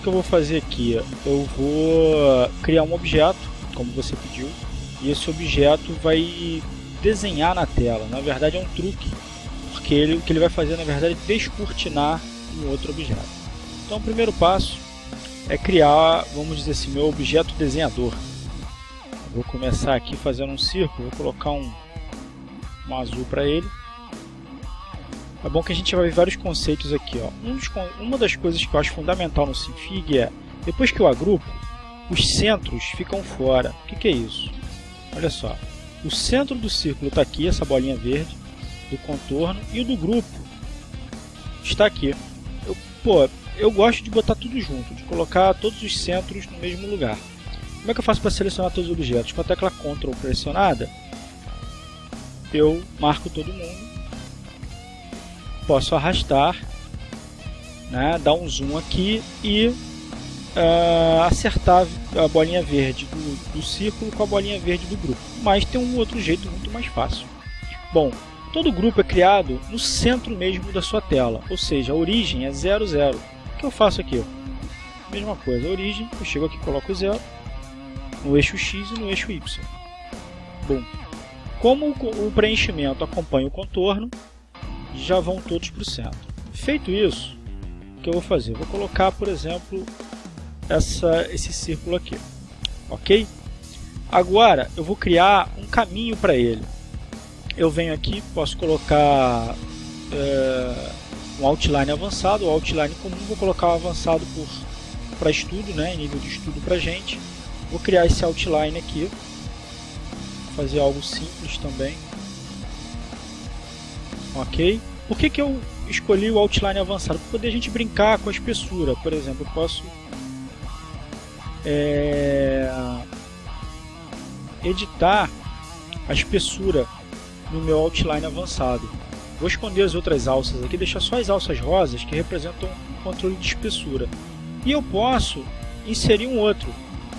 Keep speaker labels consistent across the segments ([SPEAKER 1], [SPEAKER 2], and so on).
[SPEAKER 1] que eu vou fazer aqui? Eu vou criar um objeto, como você pediu, e esse objeto vai desenhar na tela. Na verdade é um truque, porque ele, o que ele vai fazer na verdade é descortinar um outro objeto. Então o primeiro passo é criar, vamos dizer assim, meu objeto desenhador. Vou começar aqui fazendo um círculo, vou colocar um, um azul para ele. É bom que a gente vai ver vários conceitos aqui. Ó. Um dos, uma das coisas que eu acho fundamental no Sinfig é, depois que eu agrupo, os centros ficam fora. O que, que é isso? Olha só, o centro do círculo está aqui, essa bolinha verde, do contorno, e o do grupo está aqui. Eu, pô, eu gosto de botar tudo junto, de colocar todos os centros no mesmo lugar. Como é que eu faço para selecionar todos os objetos? Com a tecla Ctrl pressionada, eu marco todo mundo, posso arrastar, né, dar um zoom aqui e uh, acertar a bolinha verde do, do círculo com a bolinha verde do grupo. Mas tem um outro jeito muito mais fácil. Bom, todo grupo é criado no centro mesmo da sua tela, ou seja, a origem é 00. O que eu faço aqui? Mesma coisa, origem, eu chego aqui coloco 0, no eixo X e no eixo Y. Bom, como o preenchimento acompanha o contorno, já vão todos para o centro. Feito isso, o que eu vou fazer? Vou colocar, por exemplo, essa, esse círculo aqui. Ok? Agora eu vou criar um caminho para ele. Eu venho aqui, posso colocar é, um outline avançado, o outline comum, vou colocar o avançado para estudo, né, nível de estudo para gente. Vou criar esse outline aqui, fazer algo simples também. Ok? Por que, que eu escolhi o outline avançado? Para poder a gente brincar com a espessura. Por exemplo, eu posso é, editar a espessura no meu outline avançado. Vou esconder as outras alças aqui, deixar só as alças rosas que representam o controle de espessura. E eu posso inserir um outro.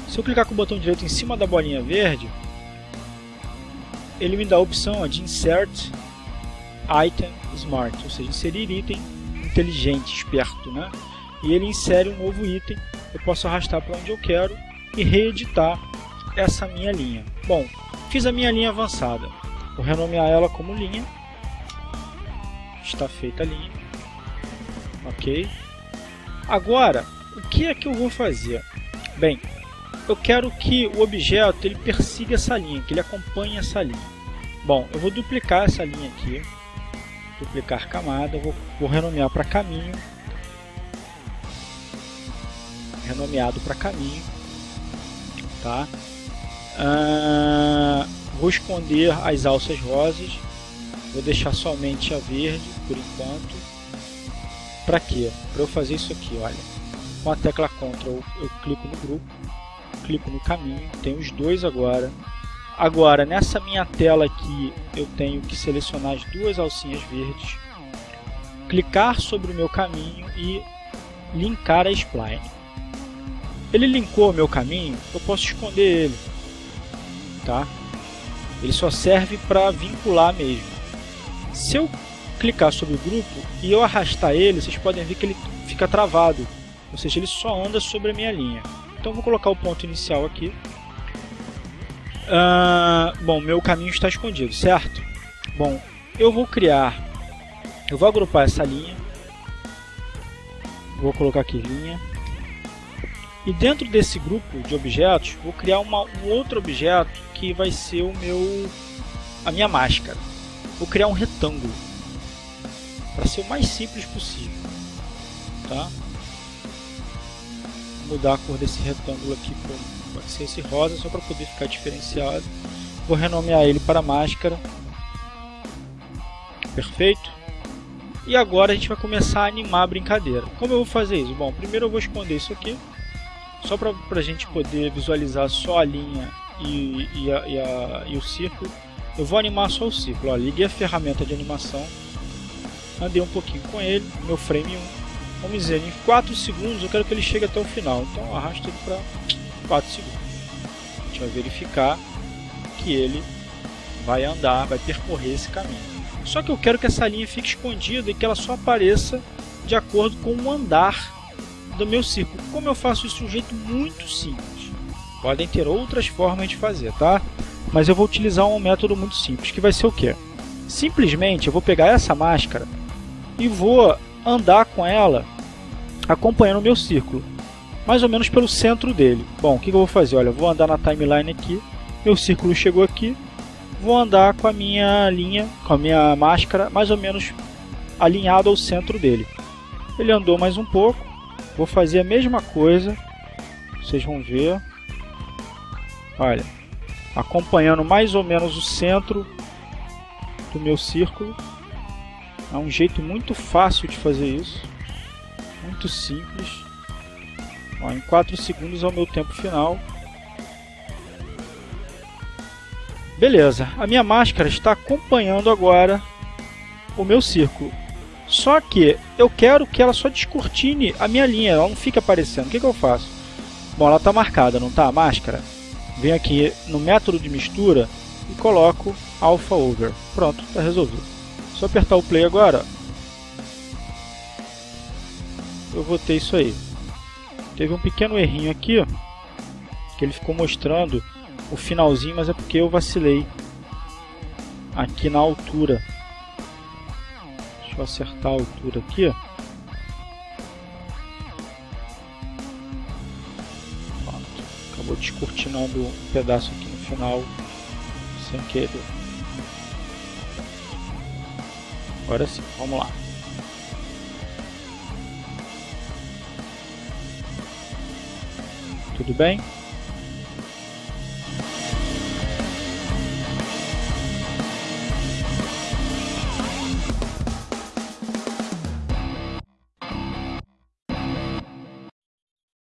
[SPEAKER 1] Se eu clicar com o botão direito em cima da bolinha verde, ele me dá a opção de Insert Item Smart, ou seja, inserir item inteligente, esperto. Né? E ele insere um novo item eu posso arrastar para onde eu quero e reeditar essa minha linha. Bom, fiz a minha linha avançada. Vou renomear ela como linha. Está feita a linha. Ok. Agora, o que é que eu vou fazer? Bem, eu quero que o objeto ele persiga essa linha, que ele acompanhe essa linha. Bom, eu vou duplicar essa linha aqui. Duplicar camada, vou, vou renomear para caminho renomeado para caminho. Tá? Ah, vou esconder as alças rosas, vou deixar somente a verde por enquanto. Para quê? Para eu fazer isso aqui, olha. Com a tecla Ctrl eu clico no grupo, clico no caminho, tem os dois agora. Agora, nessa minha tela aqui, eu tenho que selecionar as duas alcinhas verdes, clicar sobre o meu caminho e linkar a spline. Ele linkou o meu caminho, eu posso esconder ele. Tá? Ele só serve para vincular mesmo. Se eu clicar sobre o grupo e eu arrastar ele, vocês podem ver que ele fica travado. Ou seja, ele só anda sobre a minha linha. Então vou colocar o ponto inicial aqui. Uh, bom, meu caminho está escondido, certo? Bom, eu vou criar, eu vou agrupar essa linha. Vou colocar aqui linha e dentro desse grupo de objetos, vou criar uma, um outro objeto que vai ser o meu, a minha máscara. Vou criar um retângulo para ser o mais simples possível. Tá? Vou mudar a cor desse retângulo aqui para pode ser esse rosa, só para poder ficar diferenciado. Vou renomear ele para máscara. Perfeito? E agora a gente vai começar a animar a brincadeira. Como eu vou fazer isso? Bom, primeiro eu vou esconder isso aqui só para a gente poder visualizar só a linha e, e, a, e, a, e, o círculo, eu vou animar só o círculo. Ó, liguei a ferramenta de animação, andei um pouquinho com ele, meu frame 1. Vamos dizer, em 4 segundos eu quero que ele chegue até o final, então arrasto ele para 4 segundos. A gente vai verificar que ele vai andar, vai percorrer esse caminho. Só que eu quero que essa linha fique escondida e que ela só apareça de acordo com o andar do meu círculo. Como eu faço isso de um jeito muito simples. Podem ter outras formas de fazer, tá? Mas eu vou utilizar um método muito simples, que vai ser o quê? Simplesmente eu vou pegar essa máscara e vou andar com ela acompanhando o meu círculo, mais ou menos pelo centro dele. Bom, o que eu vou fazer? Olha, eu vou andar na timeline aqui, meu círculo chegou aqui, vou andar com a minha linha, com a minha máscara, mais ou menos alinhado ao centro dele. Ele andou mais um pouco, vou fazer a mesma coisa, vocês vão ver. Olha, acompanhando mais ou menos o centro do meu círculo. É um jeito muito fácil de fazer isso, muito simples. Ó, em 4 segundos é o meu tempo final. Beleza, a minha máscara está acompanhando agora o meu círculo. Só que eu quero que ela só descortine a minha linha, ela não fica aparecendo. O que, que eu faço? Bom, ela está marcada, não está a máscara? Venho aqui no método de mistura e coloco Alpha Over. Pronto, está resolvido. Só apertar o play agora, eu vou ter isso aí. Teve um pequeno errinho aqui, que ele ficou mostrando o finalzinho, mas é porque eu vacilei aqui na altura. Deixa eu acertar a altura aqui. Pronto. Acabou descortinando um pedaço aqui no final, sem querer. Agora sim, vamos lá. Tudo bem?